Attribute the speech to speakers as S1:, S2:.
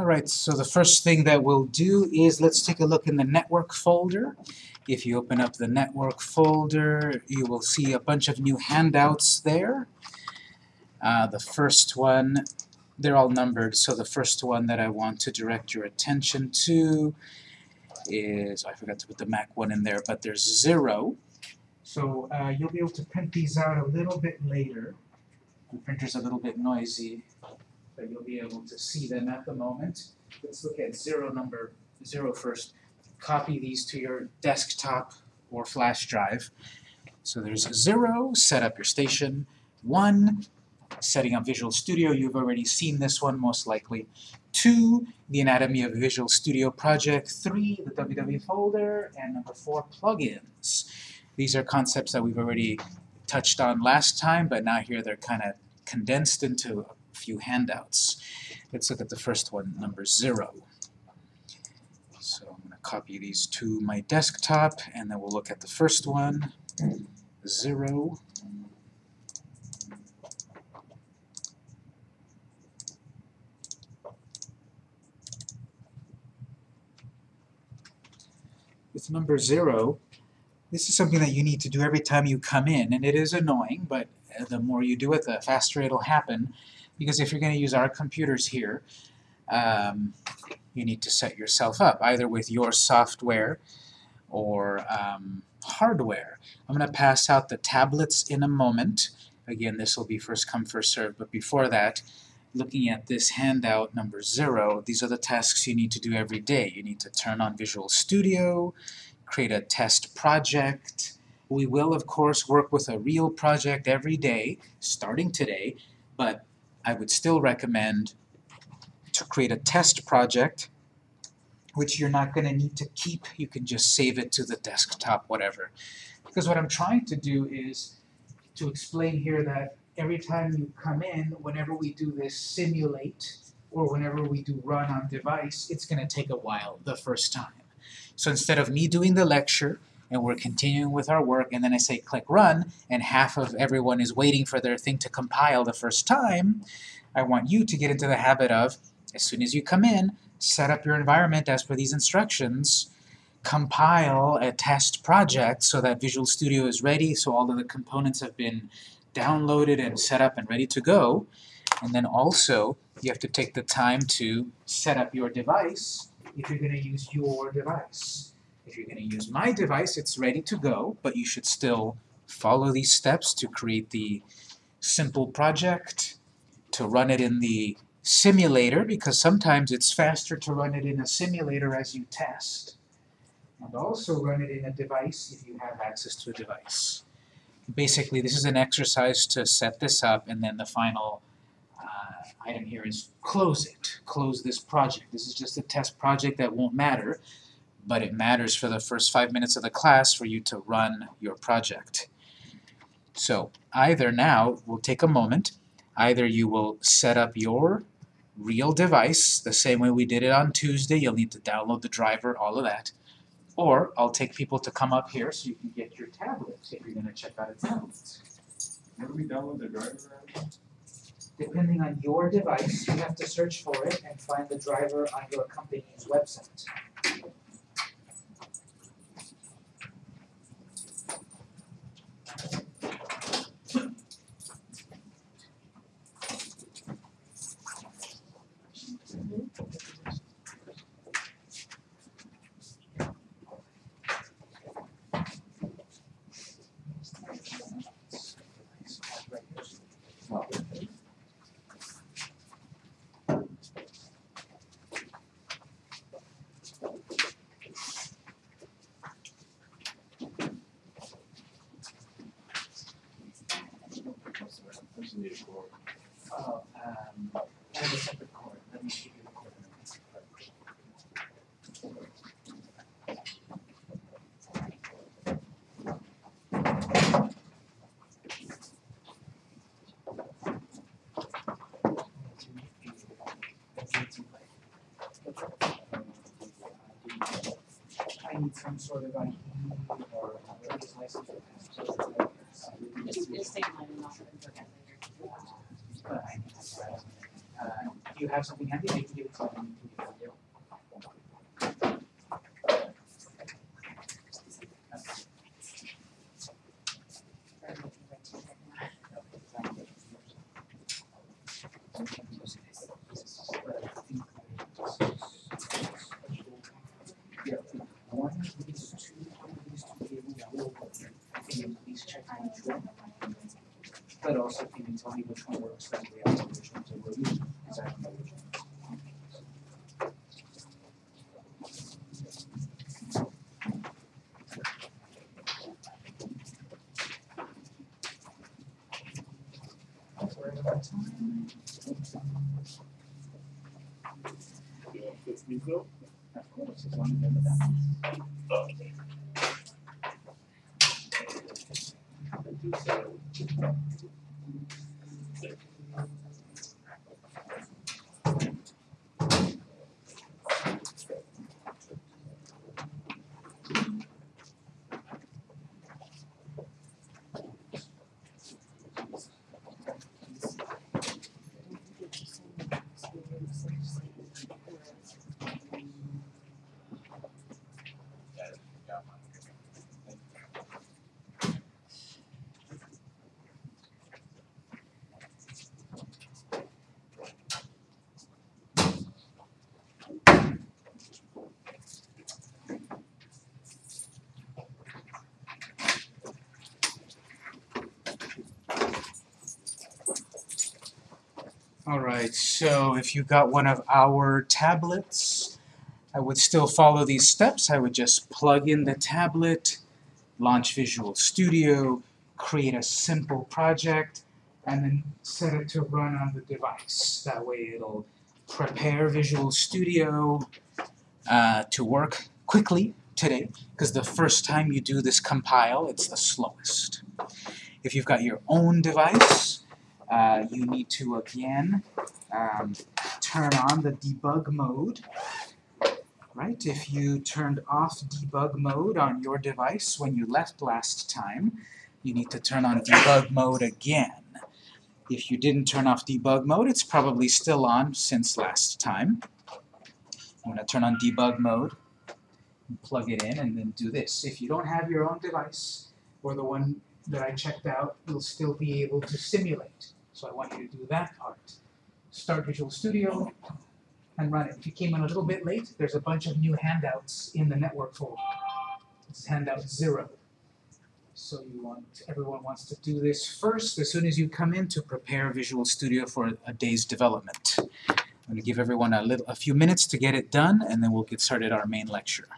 S1: All right, so the first thing that we'll do is let's take a look in the network folder. If you open up the network folder, you will see a bunch of new handouts there. Uh, the first one, they're all numbered, so the first one that I want to direct your attention to is, I forgot to put the Mac one in there, but there's zero. So uh, you'll be able to print these out a little bit later. The printer's a little bit noisy, but you'll be able to see them at the moment. Let's look at zero number zero first. Copy these to your desktop or flash drive. So there's zero, set up your station. One, setting up Visual Studio, you've already seen this one most likely. Two, the Anatomy of Visual Studio project. Three, the WW folder. And number four, plugins. These are concepts that we've already touched on last time, but now here they're kind of condensed into a few handouts. Let's look at the first one, number zero. So I'm going to copy these to my desktop, and then we'll look at the first one, zero. With number zero, this is something that you need to do every time you come in, and it is annoying, but the more you do it, the faster it'll happen. Because if you're going to use our computers here, um, you need to set yourself up, either with your software or um, hardware. I'm going to pass out the tablets in a moment. Again, this will be first come, first served, but before that, looking at this handout number zero, these are the tasks you need to do every day. You need to turn on Visual Studio, create a test project. We will, of course, work with a real project every day, starting today, but I would still recommend to create a test project, which you're not going to need to keep. You can just save it to the desktop, whatever. Because what I'm trying to do is to explain here that every time you come in, whenever we do this simulate, or whenever we do run on device, it's going to take a while the first time. So instead of me doing the lecture, and we're continuing with our work, and then I say click run, and half of everyone is waiting for their thing to compile the first time, I want you to get into the habit of, as soon as you come in, set up your environment as per these instructions, compile a test project so that Visual Studio is ready, so all of the components have been downloaded and set up and ready to go. And then also, you have to take the time to set up your device if you're going to use your device. If you're going to use my device, it's ready to go, but you should still follow these steps to create the simple project, to run it in the simulator, because sometimes it's faster to run it in a simulator as you test, and also run it in a device if you have access to a device basically this is an exercise to set this up and then the final uh, item here is close it. Close this project. This is just a test project that won't matter, but it matters for the first five minutes of the class for you to run your project. So either now, we'll take a moment, either you will set up your real device the same way we did it on Tuesday, you'll need to download the driver, all of that, or I'll take people to come up here so you can get your tablets if you're going to check out a tablet.
S2: Where do we download the driver at?
S1: Depending on your device, you have to search for it and find the driver on your company's website.
S2: I just need a cord.
S1: Oh, um, I have a separate cord. Let me show you the cord. I need some sort of ID or driver's license or passport.
S3: Just, just take mine and I'll later.
S1: But I uh, you have something handy, you can give it to them. Yeah, one of these two, one of these two. I think please check each one. But also, can you tell me which one works because I time.
S2: Phil?
S1: Course, as long as they're the Alright, so if you got one of our tablets, I would still follow these steps. I would just plug in the tablet, launch Visual Studio, create a simple project, and then set it to run on the device. That way it'll prepare Visual Studio uh, to work quickly today, because the first time you do this compile, it's the slowest. If you've got your own device, uh, you need to again um, turn on the debug mode. Right? If you turned off debug mode on your device when you left last time, you need to turn on debug mode again. If you didn't turn off debug mode, it's probably still on since last time. I'm going to turn on debug mode, plug it in, and then do this. If you don't have your own device, or the one that I checked out, you'll still be able to simulate. So I want you to do that part. Start Visual Studio and run it. If you came in a little bit late, there's a bunch of new handouts in the network folder. It's handout zero. So you want, everyone wants to do this first as soon as you come in to prepare Visual Studio for a day's development. I'm going to give everyone a little, a few minutes to get it done, and then we'll get started our main lecture.